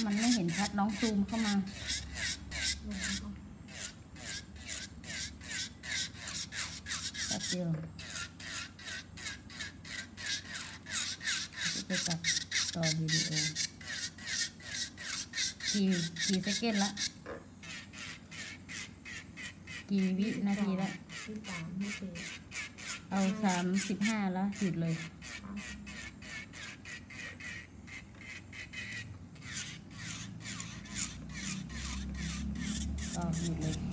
ถ้ามันไม่เห็นชัดน้องซูมเข้ามา แป๊บเดียวจะตัดต่อวิดีโอกี่กี่เซกนละ กี่วินาทีละที่สามที่สี่เอาสามสิบห้าแล้วหยุดเลย самом деле